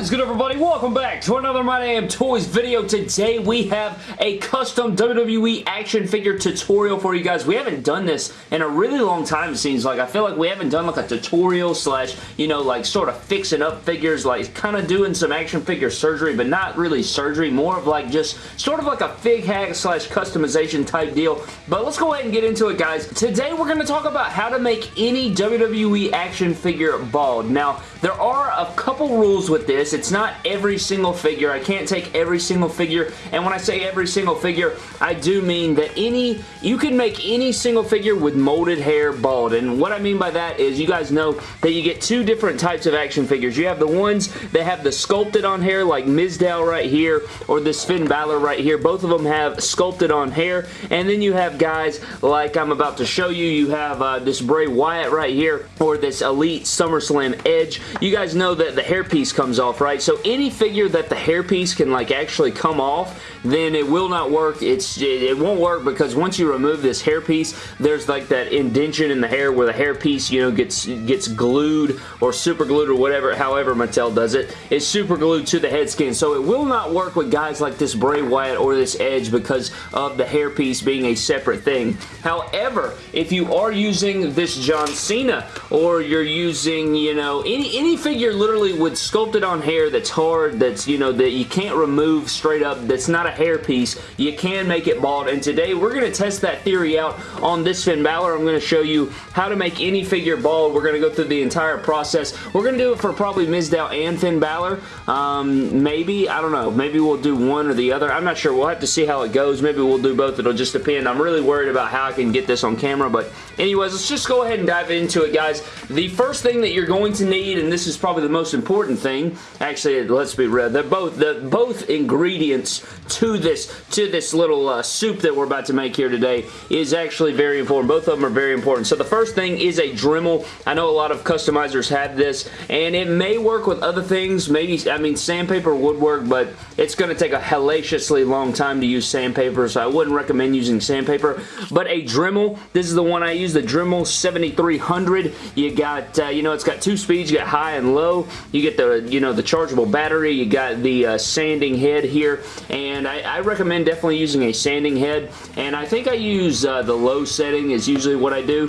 What is good everybody? Welcome back to another My Damn Toys video. Today we have a custom WWE action figure tutorial for you guys. We haven't done this in a really long time it seems like. I feel like we haven't done like a tutorial slash, you know, like sort of fixing up figures, like kind of doing some action figure surgery, but not really surgery. More of like just sort of like a fig hack slash customization type deal. But let's go ahead and get into it guys. Today we're going to talk about how to make any WWE action figure bald. Now, there are a couple rules with this. It's not every single figure. I can't take every single figure, and when I say every single figure, I do mean that any, you can make any single figure with molded hair bald, and what I mean by that is you guys know that you get two different types of action figures. You have the ones that have the sculpted on hair, like Mizdow right here, or this Finn Balor right here. Both of them have sculpted on hair, and then you have guys like I'm about to show you. You have uh, this Bray Wyatt right here, or this Elite SummerSlam Edge. You guys know that the hairpiece comes off, right? So any figure that the hairpiece can like actually come off, then it will not work. It's It won't work because once you remove this hairpiece, there's like that indention in the hair where the hairpiece, you know, gets gets glued or super glued or whatever, however Mattel does it. It's super glued to the head skin. So it will not work with guys like this Bray Wyatt or this Edge because of the hairpiece being a separate thing. However, if you are using this John Cena or you're using, you know, any, any figure literally with sculpted on hair that's hard, that's, you know, that you can't remove straight up, that's not a hair piece, you can make it bald. And today we're going to test that theory out on this Finn Balor. I'm going to show you how to make any figure bald. We're going to go through the entire process. We're going to do it for probably Mizdow and Finn Balor. Um, maybe, I don't know. Maybe we'll do one or the other. I'm not sure. We'll have to see how it goes. Maybe we'll do both. It'll just depend. I'm really worried about how I can get this on camera. But anyways, let's just go ahead and dive into it, guys. The first thing that you're going to need, and this is probably the most important thing, actually, let's be real, they're both, the both ingredients to this, to this little uh, soup that we're about to make here today is actually very important. Both of them are very important. So the first thing is a Dremel. I know a lot of customizers have this, and it may work with other things. Maybe, I mean, sandpaper would work, but it's going to take a hellaciously long time to use sandpaper, so I wouldn't recommend using sandpaper. But a Dremel, this is the one I use, the Dremel 7300. You got, uh, you know, it's got two speeds. You got high and low. You get the, you know, the chargeable battery. You got the uh, sanding head here, and I, I, recommend definitely using a sanding head, and I think I use uh, the low setting is usually what I do.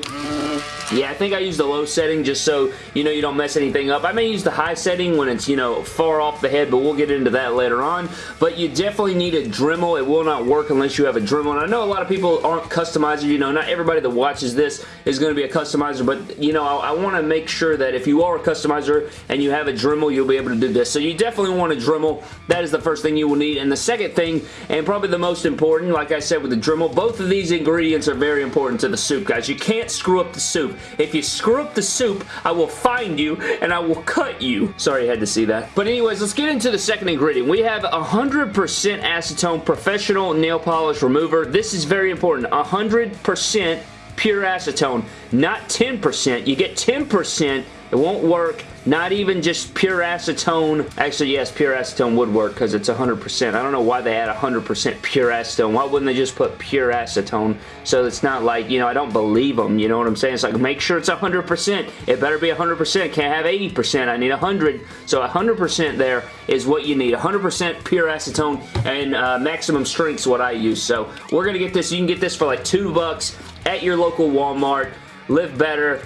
Yeah, I think I use the low setting just so, you know, you don't mess anything up. I may use the high setting when it's, you know, far off the head, but we'll get into that later on. But you definitely need a Dremel. It will not work unless you have a Dremel. And I know a lot of people aren't customizers. You know, not everybody that watches this is going to be a customizer, but, you know, I, I want to make sure that if you are a customizer and you have a Dremel, you'll be able to do this. So you definitely want a Dremel. That is the first thing you will need. And the second thing, and probably the most important, like I said with the Dremel, both of these ingredients are very important to the soup, guys. You can't screw up the soup. If you screw up the soup, I will find you and I will cut you. Sorry, I had to see that. But anyways, let's get into the second ingredient. We have 100% acetone professional nail polish remover. This is very important. 100% pure acetone, not 10%. You get 10%, it won't work not even just pure acetone. Actually, yes, pure acetone would work because it's 100%. I don't know why they add 100% pure acetone. Why wouldn't they just put pure acetone? So it's not like, you know, I don't believe them. You know what I'm saying? It's like, make sure it's 100%. It better be 100%. Can't have 80%. I need 100. So 100% there is what you need. 100% pure acetone and uh, maximum strength is what I use. So we're going to get this. You can get this for like two bucks at your local Walmart. Live better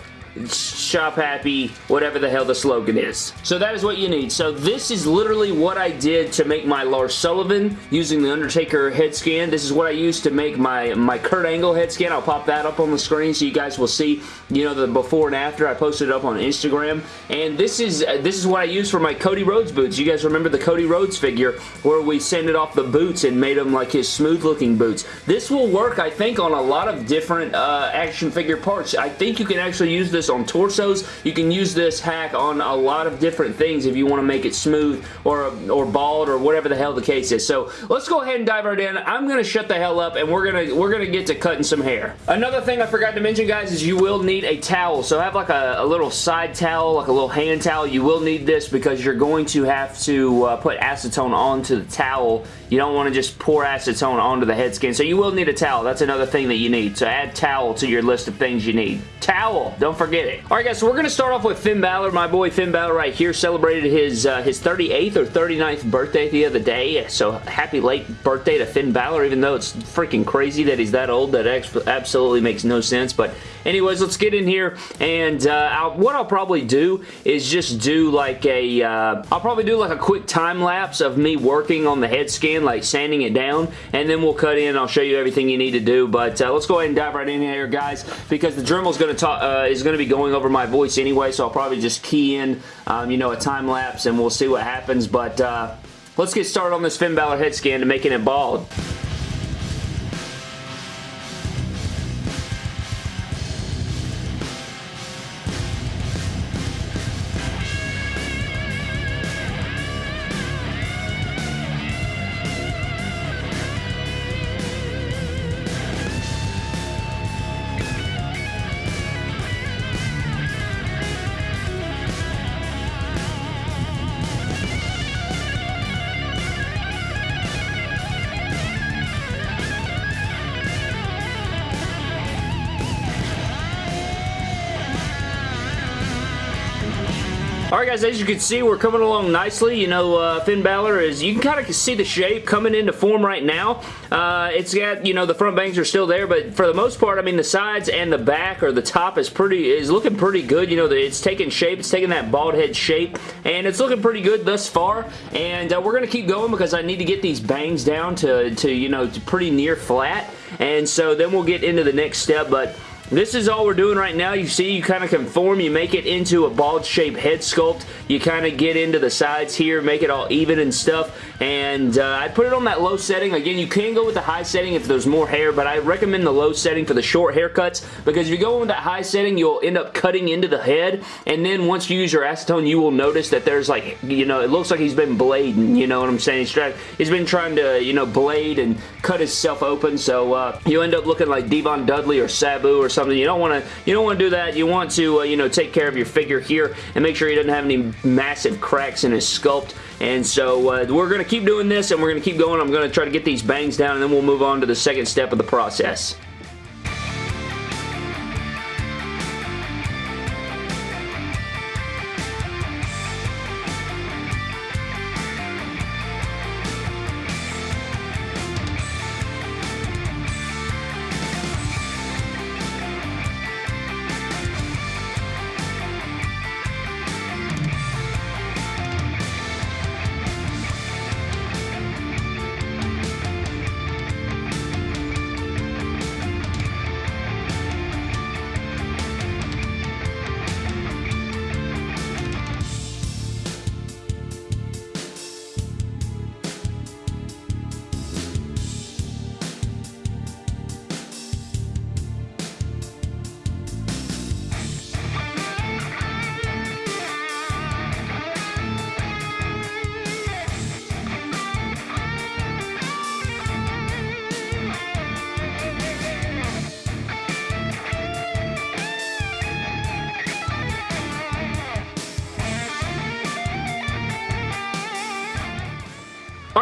shop happy, whatever the hell the slogan is. So that is what you need. So this is literally what I did to make my Lars Sullivan using the Undertaker head scan. This is what I used to make my, my Kurt Angle head scan. I'll pop that up on the screen so you guys will see, you know, the before and after. I posted it up on Instagram. And this is uh, this is what I used for my Cody Rhodes boots. You guys remember the Cody Rhodes figure where we sanded off the boots and made them like his smooth looking boots. This will work, I think, on a lot of different uh, action figure parts. I think you can actually use this on torsos. You can use this hack on a lot of different things if you want to make it smooth or, or bald or whatever the hell the case is. So let's go ahead and dive right in. I'm going to shut the hell up and we're going to we're to get to cutting some hair. Another thing I forgot to mention guys is you will need a towel. So have like a, a little side towel, like a little hand towel. You will need this because you're going to have to uh, put acetone onto the towel. You don't want to just pour acetone onto the head skin. So you will need a towel. That's another thing that you need. So add towel to your list of things you need. Towel. Don't forget it. Alright guys, so we're going to start off with Finn Balor. My boy Finn Balor right here celebrated his uh, his 38th or 39th birthday the other day. So happy late birthday to Finn Balor, even though it's freaking crazy that he's that old. That absolutely makes no sense. But anyways, let's get in here. And uh, I'll, what I'll probably do is just do like a, uh, probably do like a quick time lapse of me working on the head scan, like sanding it down. And then we'll cut in. I'll show you everything you need to do. But uh, let's go ahead and dive right in here, guys, because the Dremel is going to talk, uh, is going to be going over my voice anyway. So I'll probably just key in, um, you know, a time lapse and we'll see what happens. But uh, let's get started on this Finn Balor head scan to making it bald. Guys, as you can see, we're coming along nicely. You know, uh, Finn Balor is, you can kind of see the shape coming into form right now. Uh, it's got, you know, the front bangs are still there, but for the most part, I mean, the sides and the back or the top is pretty, is looking pretty good. You know, it's taking shape, it's taking that bald head shape, and it's looking pretty good thus far. And uh, we're going to keep going because I need to get these bangs down to, to you know, to pretty near flat. And so then we'll get into the next step, but this is all we're doing right now. You see, you kind of conform, you make it into a bald shape head sculpt. You kind of get into the sides here, make it all even and stuff. And uh, I put it on that low setting. Again, you can go with the high setting if there's more hair, but I recommend the low setting for the short haircuts because if you go with that high setting, you'll end up cutting into the head. And then once you use your acetone, you will notice that there's like, you know, it looks like he's been blading, you know what I'm saying? He's, trying, he's been trying to, you know, blade and cut himself open. So uh, you end up looking like Devon Dudley or Sabu or something. You don't want to you don't want to do that. You want to uh, you know take care of your figure here and make sure he doesn't have any massive cracks in his sculpt. And so uh, we're going to keep doing this and we're going to keep going. I'm going to try to get these bangs down and then we'll move on to the second step of the process.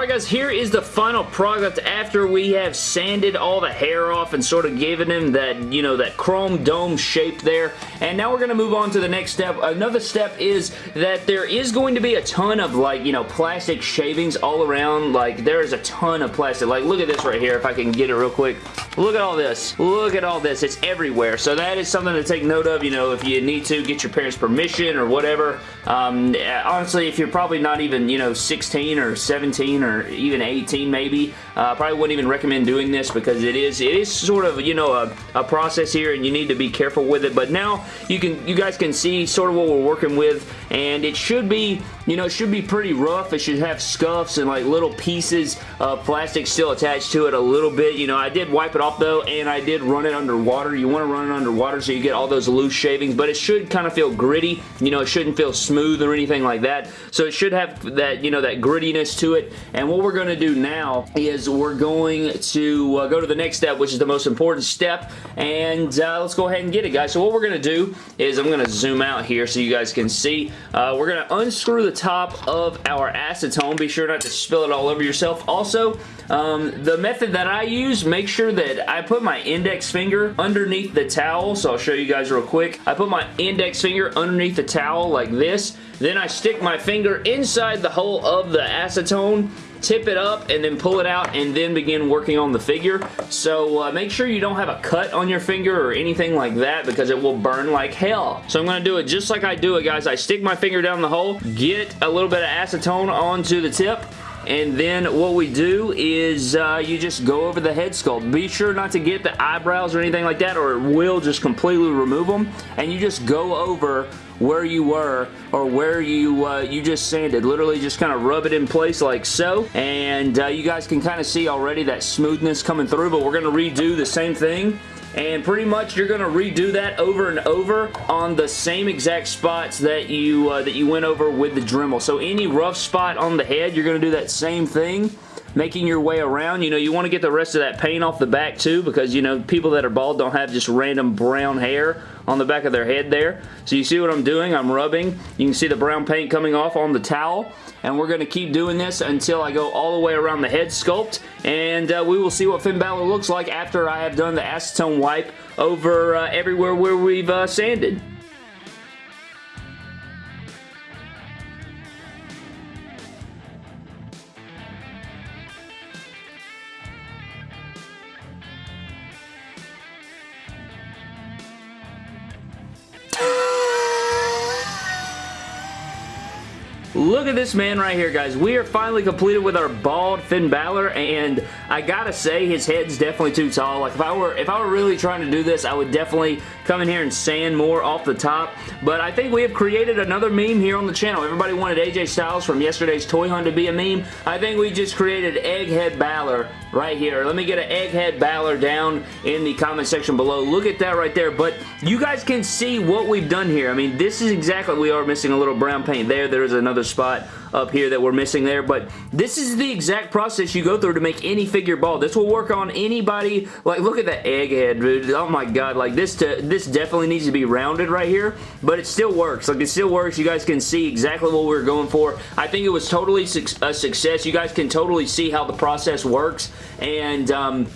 Alright guys, here is the final product after we have sanded all the hair off and sort of given him that, you know, that chrome dome shape there. And now we're going to move on to the next step. Another step is that there is going to be a ton of, like, you know, plastic shavings all around. Like, there is a ton of plastic. Like, look at this right here, if I can get it real quick. Look at all this. Look at all this. It's everywhere. So that is something to take note of, you know, if you need to get your parents' permission or whatever. Um, honestly, if you're probably not even, you know, 16 or 17 or even 18 maybe. Uh, probably wouldn't even recommend doing this because it is it is sort of you know a, a process here and you need to be careful with it. But now you can you guys can see sort of what we're working with and it should be you know it should be pretty rough. It should have scuffs and like little pieces of plastic still attached to it a little bit. You know I did wipe it off though and I did run it underwater. You want to run it underwater so you get all those loose shavings but it should kind of feel gritty. You know it shouldn't feel smooth or anything like that. So it should have that you know that grittiness to it and what we're going to do now is we're going to uh, go to the next step, which is the most important step, and uh, let's go ahead and get it, guys. So what we're going to do is I'm going to zoom out here so you guys can see. Uh, we're going to unscrew the top of our acetone. Be sure not to spill it all over yourself. Also, um, the method that I use, make sure that I put my index finger underneath the towel. So I'll show you guys real quick. I put my index finger underneath the towel like this. Then I stick my finger inside the hole of the acetone tip it up and then pull it out and then begin working on the figure. So uh, make sure you don't have a cut on your finger or anything like that because it will burn like hell. So I'm going to do it just like I do it, guys. I stick my finger down the hole, get a little bit of acetone onto the tip, and then what we do is uh, you just go over the head sculpt. Be sure not to get the eyebrows or anything like that or it will just completely remove them. And you just go over where you were or where you uh, you just sanded. Literally just kind of rub it in place like so. And uh, you guys can kind of see already that smoothness coming through, but we're going to redo the same thing and pretty much you're going to redo that over and over on the same exact spots that you uh, that you went over with the Dremel. So any rough spot on the head, you're going to do that same thing making your way around. You know, you want to get the rest of that paint off the back too because, you know, people that are bald don't have just random brown hair on the back of their head there. So you see what I'm doing? I'm rubbing. You can see the brown paint coming off on the towel. And we're going to keep doing this until I go all the way around the head sculpt. And uh, we will see what Finn Balor looks like after I have done the acetone wipe over uh, everywhere where we've uh, sanded. Look at this man right here, guys. We are finally completed with our bald Finn Balor, and I gotta say, his head's definitely too tall. Like, if I were if I were really trying to do this, I would definitely come in here and sand more off the top. But I think we have created another meme here on the channel. Everybody wanted AJ Styles from yesterday's Toy Hunt to be a meme. I think we just created Egghead Balor right here. Let me get an Egghead Balor down in the comment section below. Look at that right there. But you guys can see what we've done here. I mean, this is exactly, we are missing a little brown paint there. There is another spot up here that we're missing there, but this is the exact process you go through to make any figure bald. This will work on anybody. Like, look at that egghead, dude. Oh my god, like this to, this definitely needs to be rounded right here, but it still works. Like, it still works. You guys can see exactly what we we're going for. I think it was totally a success. You guys can totally see how the process works, and um,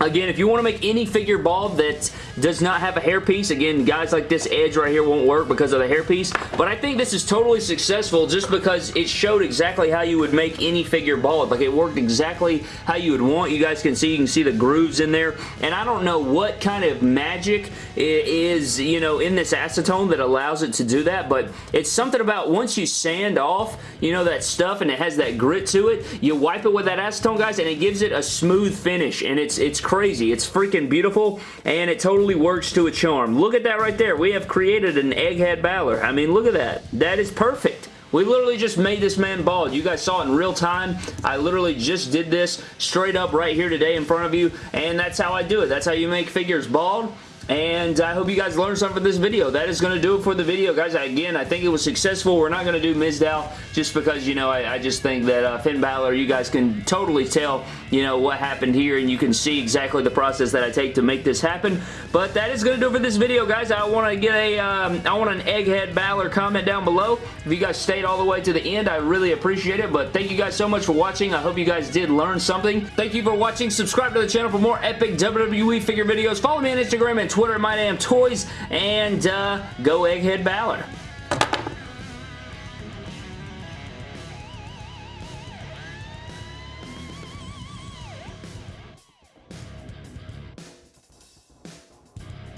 Again, if you want to make any figure bald that does not have a hairpiece, again, guys like this edge right here won't work because of the hairpiece, but I think this is totally successful just because it showed exactly how you would make any figure bald. Like, it worked exactly how you would want. You guys can see, you can see the grooves in there, and I don't know what kind of magic is, you know, in this acetone that allows it to do that, but it's something about once you sand off, you know, that stuff and it has that grit to it, you wipe it with that acetone, guys, and it gives it a smooth finish, and it's, it's crazy. It's freaking beautiful, and it totally works to a charm. Look at that right there. We have created an Egghead Balor. I mean, look at that. That is perfect. We literally just made this man bald. You guys saw it in real time. I literally just did this straight up right here today in front of you, and that's how I do it. That's how you make figures bald. And I hope you guys learned something from this video. That is going to do it for the video, guys. Again, I think it was successful. We're not going to do Mizdow just because, you know, I, I just think that uh, Finn Balor, you guys can totally tell, you know, what happened here and you can see exactly the process that I take to make this happen. But that is going to do it for this video, guys. I want to get a, um, I want an Egghead Balor comment down below. If you guys stayed all the way to the end, I really appreciate it. But thank you guys so much for watching. I hope you guys did learn something. Thank you for watching. Subscribe to the channel for more epic WWE figure videos. Follow me on Instagram and Twitter, My Damn Toys, and uh, go Egghead Balor.